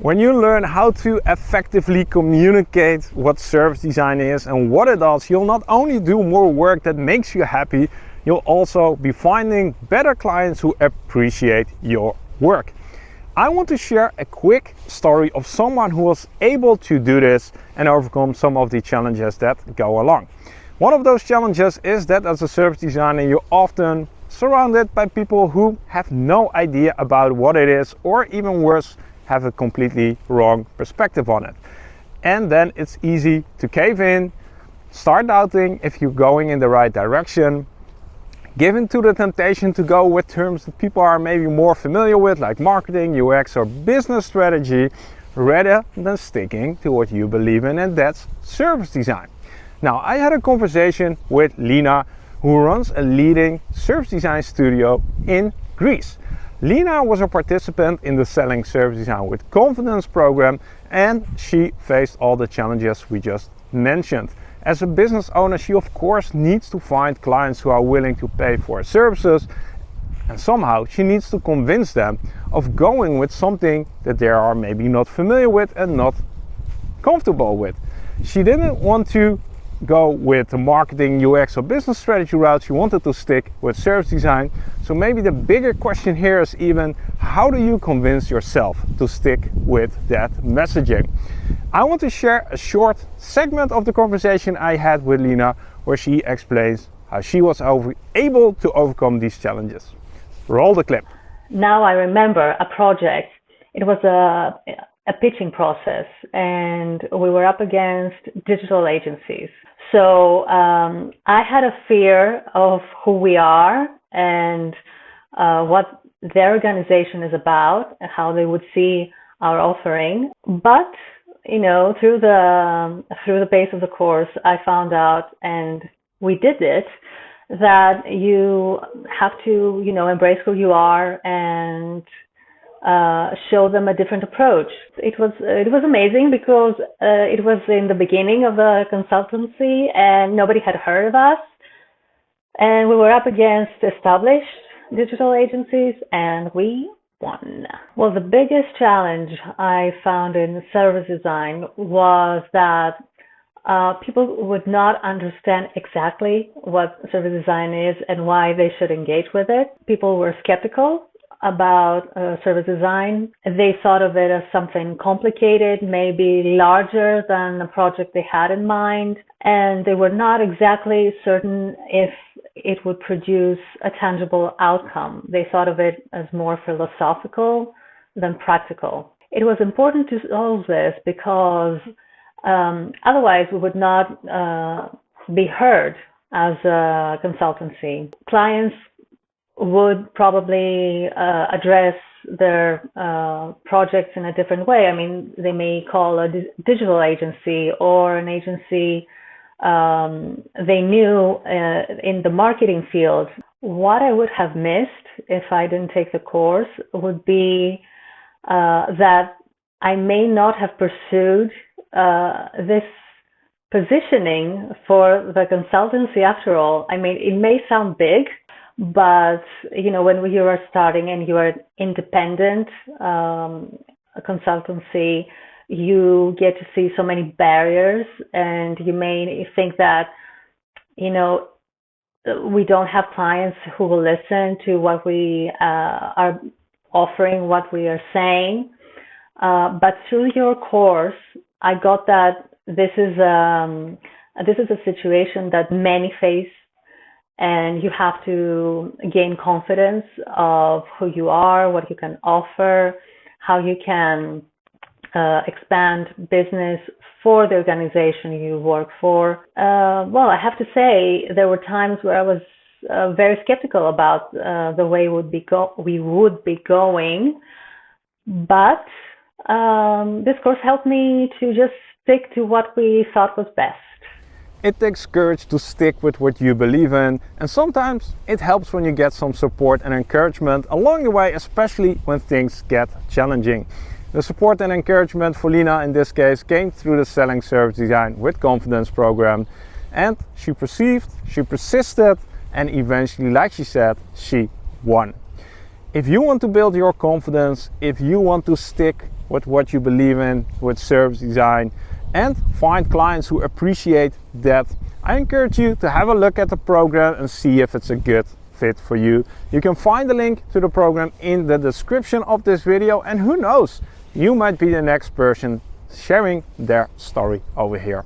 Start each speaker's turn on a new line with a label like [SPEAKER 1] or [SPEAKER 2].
[SPEAKER 1] When you learn how to effectively communicate what service design is and what it does, you'll not only do more work that makes you happy, you'll also be finding better clients who appreciate your work. I want to share a quick story of someone who was able to do this and overcome some of the challenges that go along. One of those challenges is that as a service designer, you're often surrounded by people who have no idea about what it is or even worse, have a completely wrong perspective on it. And then it's easy to cave in, start doubting if you're going in the right direction, given to the temptation to go with terms that people are maybe more familiar with, like marketing, UX, or business strategy, rather than sticking to what you believe in, and that's service design. Now, I had a conversation with Lina, who runs a leading service design studio in Greece. Lina was a participant in the Selling Service Design with Confidence program and she faced all the challenges we just mentioned. As a business owner, she of course needs to find clients who are willing to pay for her services and somehow she needs to convince them of going with something that they are maybe not familiar with and not comfortable with. She didn't want to go with the marketing, UX or business strategy route, you wanted to stick with service design. So maybe the bigger question here is even, how do you convince yourself to stick with that messaging? I want to share a short segment of the conversation I had with Lina, where she explains how she was able to overcome these challenges. Roll the clip.
[SPEAKER 2] Now I remember a project. It was a, a pitching process and we were up against digital agencies. So um, I had a fear of who we are and uh, what their organization is about, and how they would see our offering. But you know, through the through the pace of the course, I found out, and we did it, that you have to you know embrace who you are and uh, show them a different approach. It was it was amazing because uh, it was in the beginning of the consultancy and nobody had heard of us, and we were up against established digital agencies and we won. Well, the biggest challenge I found in service design was that uh, people would not understand exactly what service design is and why they should engage with it. People were skeptical about uh, service design. They thought of it as something complicated, maybe larger than the project they had in mind, and they were not exactly certain if it would produce a tangible outcome. They thought of it as more philosophical than practical. It was important to solve this because um, otherwise we would not uh, be heard as a consultancy. Clients would probably uh, address their uh, projects in a different way. I mean, they may call a di- digital agency or an agency um, they knew uh, in the marketing field. What I would have missed if I didn't take the course would be uh, that I may not have pursued uh, this positioning for the consultancy after all. I mean, it may sound big, but you know, when you are starting and you are independent um, consultancy, you get to see so many barriers, and you may think that you know we don't have clients who will listen to what we uh, are offering, what we are saying. Uh, but through your course, I got that this is um, this is a situation that many face and you have to gain confidence of who you are, what you can offer, how you can uh, expand business for the organization you work for. Uh, well, I have to say there were times where I was uh, very skeptical about uh, the way would be go- we would be going, but um, this course helped me to just stick to what we thought was best.
[SPEAKER 1] It takes courage to stick with what you believe in, and sometimes it helps when you get some support and encouragement along the way, especially when things get challenging. The support and encouragement for Lina in this case came through the Selling Service Design with Confidence program, and she perceived, she persisted, and eventually, like she said, she won. If you want to build your confidence, if you want to stick with what you believe in with service design and find clients who appreciate that. I encourage you to have a look at the program and see if it's a good fit for you. You can find the link to the program in the description of this video and who knows, you might be the next person sharing their story over here.